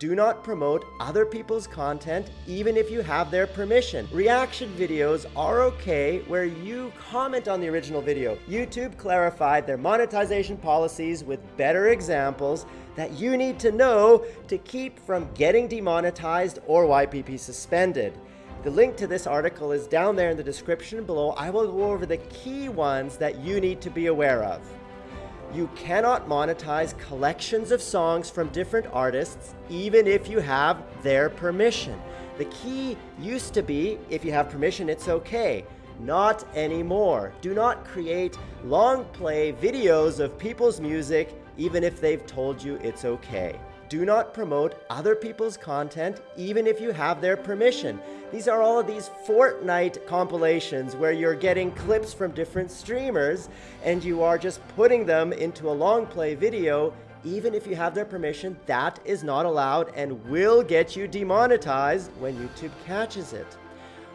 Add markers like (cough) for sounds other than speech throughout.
Do not promote other people's content even if you have their permission. Reaction videos are okay where you comment on the original video. YouTube clarified their monetization policies with better examples that you need to know to keep from getting demonetized or YPP suspended. The link to this article is down there in the description below. I will go over the key ones that you need to be aware of. You cannot monetize collections of songs from different artists, even if you have their permission. The key used to be, if you have permission, it's okay. Not anymore. Do not create long play videos of people's music, even if they've told you it's okay. Do not promote other people's content, even if you have their permission. These are all of these Fortnite compilations where you're getting clips from different streamers and you are just putting them into a long play video. Even if you have their permission, that is not allowed and will get you demonetized when YouTube catches it.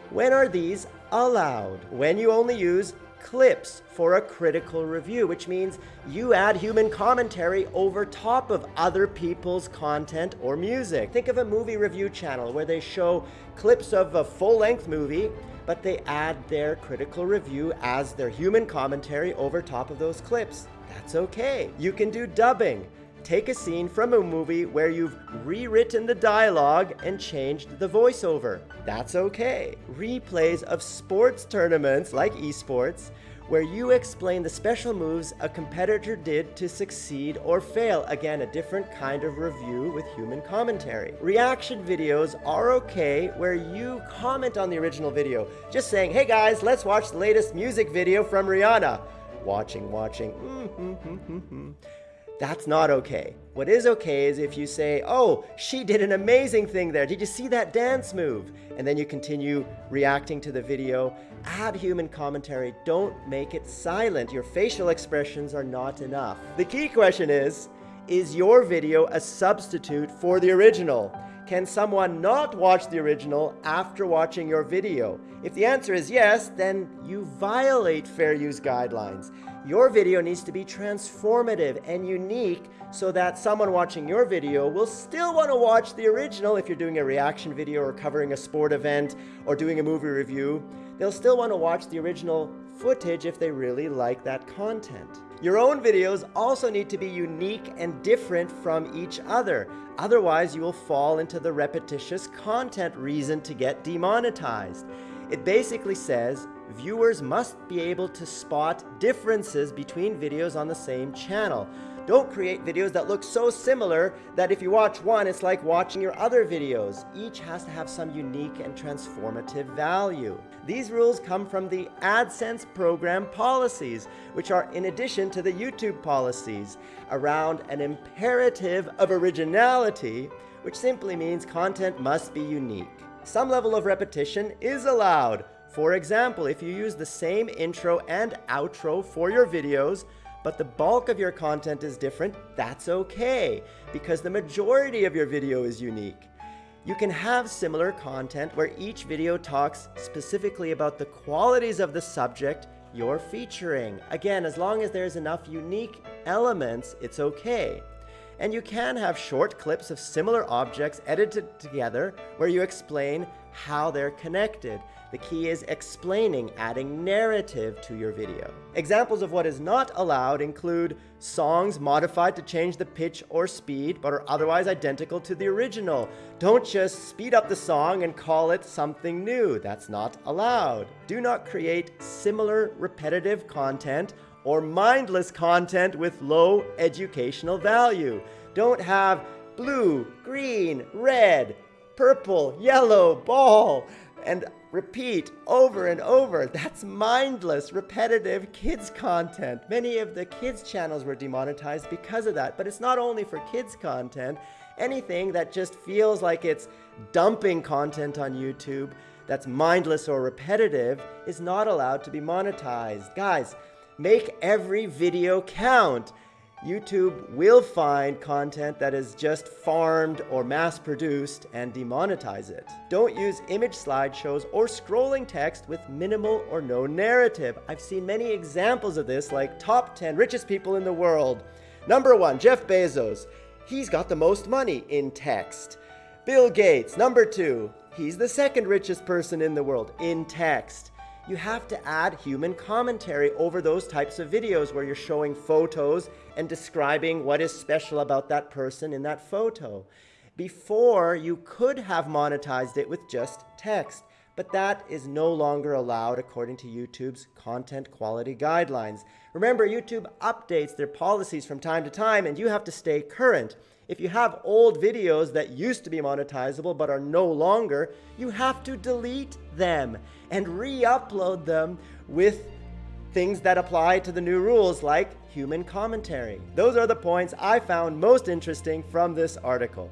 When are these allowed? When you only use clips for a critical review, which means you add human commentary over top of other people's content or music. Think of a movie review channel where they show clips of a full-length movie, but they add their critical review as their human commentary over top of those clips. That's okay. You can do dubbing take a scene from a movie where you've rewritten the dialogue and changed the voiceover. That's okay. Replays of sports tournaments like esports where you explain the special moves a competitor did to succeed or fail. Again, a different kind of review with human commentary. Reaction videos are okay where you comment on the original video, just saying, hey guys, let's watch the latest music video from Rihanna. Watching, watching, mm -hmm, mm -hmm, that's not okay. What is okay is if you say, oh, she did an amazing thing there. Did you see that dance move? And then you continue reacting to the video. Add human commentary. Don't make it silent. Your facial expressions are not enough. The key question is, is your video a substitute for the original? Can someone not watch the original after watching your video? If the answer is yes, then you violate fair use guidelines. Your video needs to be transformative and unique so that someone watching your video will still want to watch the original if you're doing a reaction video or covering a sport event or doing a movie review. They'll still want to watch the original footage if they really like that content. Your own videos also need to be unique and different from each other. Otherwise, you will fall into the repetitious content reason to get demonetized. It basically says viewers must be able to spot differences between videos on the same channel. Don't create videos that look so similar that if you watch one, it's like watching your other videos. Each has to have some unique and transformative value. These rules come from the AdSense program policies, which are in addition to the YouTube policies, around an imperative of originality, which simply means content must be unique. Some level of repetition is allowed, for example, if you use the same intro and outro for your videos, but the bulk of your content is different, that's okay, because the majority of your video is unique. You can have similar content where each video talks specifically about the qualities of the subject you're featuring. Again, as long as there's enough unique elements, it's okay. And you can have short clips of similar objects edited together where you explain how they're connected. The key is explaining, adding narrative to your video. Examples of what is not allowed include songs modified to change the pitch or speed but are otherwise identical to the original. Don't just speed up the song and call it something new. That's not allowed. Do not create similar repetitive content or mindless content with low educational value. Don't have blue, green, red, purple, yellow, ball, and repeat over and over. That's mindless, repetitive kids content. Many of the kids channels were demonetized because of that, but it's not only for kids content. Anything that just feels like it's dumping content on YouTube that's mindless or repetitive is not allowed to be monetized. Guys, Make every video count. YouTube will find content that is just farmed or mass-produced and demonetize it. Don't use image slideshows or scrolling text with minimal or no narrative. I've seen many examples of this like top 10 richest people in the world. Number one, Jeff Bezos. he's got the most money in text. Bill Gates, number two, he's the second richest person in the world in text. You have to add human commentary over those types of videos where you're showing photos and describing what is special about that person in that photo. Before, you could have monetized it with just text, but that is no longer allowed according to YouTube's content quality guidelines. Remember, YouTube updates their policies from time to time, and you have to stay current. If you have old videos that used to be monetizable but are no longer, you have to delete them and re-upload them with things that apply to the new rules like human commentary. Those are the points I found most interesting from this article.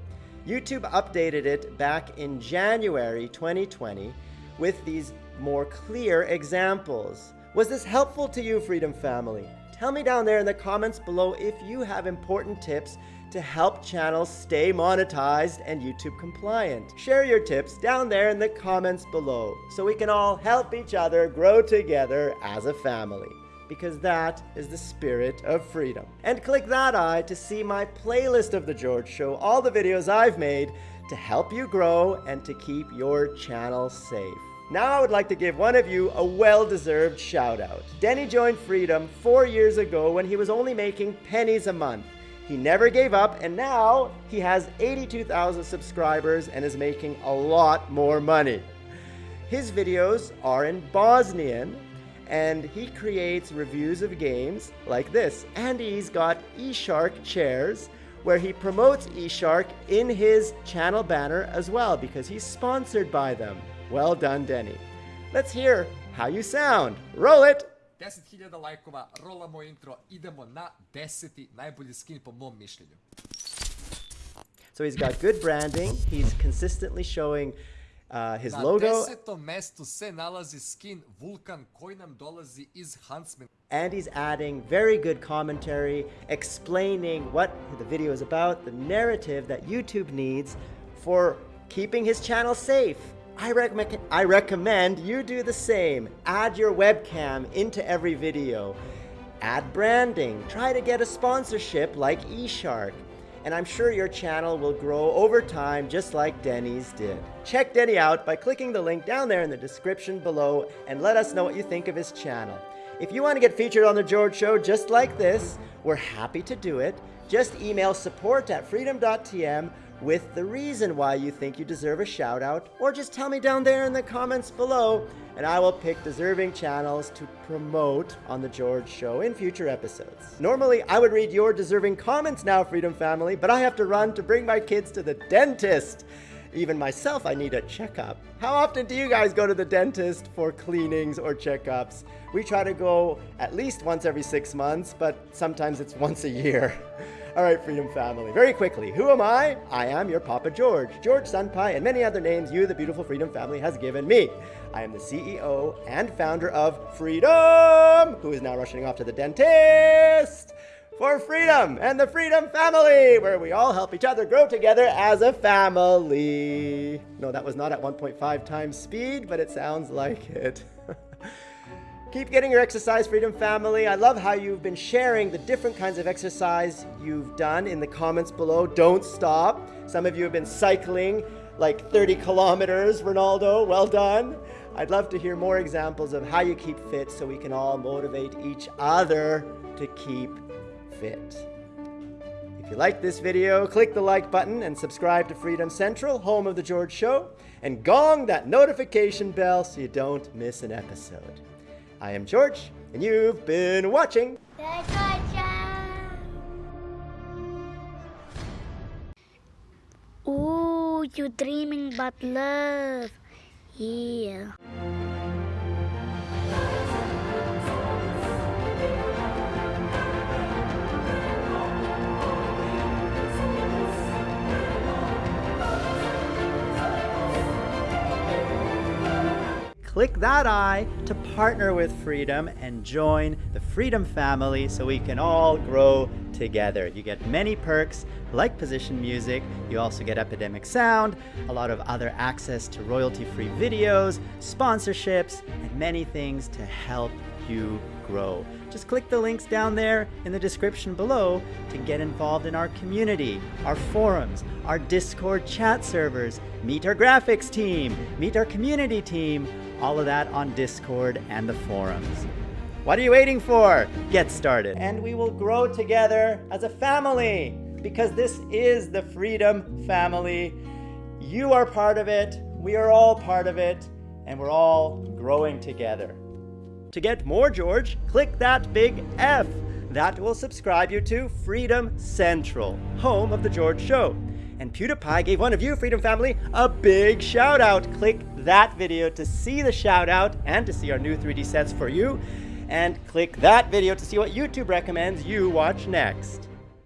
YouTube updated it back in January 2020 with these more clear examples. Was this helpful to you, Freedom Family? Tell me down there in the comments below if you have important tips to help channels stay monetized and YouTube compliant. Share your tips down there in the comments below so we can all help each other grow together as a family because that is the spirit of freedom. And click that eye to see my playlist of The George Show, all the videos I've made to help you grow and to keep your channel safe. Now I would like to give one of you a well-deserved shout out. Denny joined Freedom four years ago when he was only making pennies a month. He never gave up and now he has 82,000 subscribers and is making a lot more money. His videos are in Bosnian and he creates reviews of games like this. And he's got eShark chairs where he promotes eShark in his channel banner as well because he's sponsored by them. Well done, Denny. Let's hear how you sound. Roll it! 10.000 lajkova, rolamo intro, idemo na 10. najbolji skin po mom mišljenju. So he's got good branding. He's consistently showing uh, his na logo. desetom mestu se nalazi skin Vulkan koji nam dolazi iz Huntsman. and he's adding very good commentary, explaining what the video is about, the narrative that YouTube needs for keeping his channel safe. I, recommend I recommend you do the same. Add your webcam into every video. Add branding. Try to get a sponsorship like eShark. And I'm sure your channel will grow over time just like Denny's did. Check Denny out by clicking the link down there in the description below and let us know what you think of his channel. If you want to get featured on The George Show just like this, we're happy to do it. Just email support at freedom.tm with the reason why you think you deserve a shout out, or just tell me down there in the comments below, and I will pick deserving channels to promote on The George Show in future episodes. Normally, I would read your deserving comments now, Freedom Family, but I have to run to bring my kids to the dentist. Even myself, I need a checkup. How often do you guys go to the dentist for cleanings or checkups? We try to go at least once every six months, but sometimes it's (laughs) once a year. (laughs) All right, Freedom Family, very quickly, who am I? I am your Papa George, George Sunpai, and many other names you, the beautiful Freedom Family, has given me. I am the CEO and founder of Freedom, who is now rushing off to the dentist for freedom and the Freedom Family, where we all help each other grow together as a family. No, that was not at 1.5 times speed, but it sounds like it. (laughs) Keep getting your exercise, Freedom Family. I love how you've been sharing the different kinds of exercise you've done in the comments below. Don't stop. Some of you have been cycling like 30 kilometers, Ronaldo. Well done. I'd love to hear more examples of how you keep fit so we can all motivate each other to keep fit. If you like this video, click the like button and subscribe to Freedom Central, home of The George Show, and gong that notification bell so you don't miss an episode. I am George, and you've been watching. Ooh, you're dreaming about love. Yeah. Click that eye to partner with Freedom and join the Freedom family so we can all grow together. You get many perks like position music, you also get Epidemic Sound, a lot of other access to royalty-free videos, sponsorships, and many things to help you grow. Just click the links down there in the description below to get involved in our community, our forums, our Discord chat servers, meet our graphics team, meet our community team, all of that on Discord and the forums. What are you waiting for? Get started. And we will grow together as a family because this is the Freedom Family. You are part of it, we are all part of it, and we're all growing together. To get more George, click that big F. That will subscribe you to Freedom Central, home of The George Show. And PewDiePie gave one of you, Freedom Family, a big shout out. Click that video to see the shout out and to see our new 3D sets for you. And click that video to see what YouTube recommends you watch next.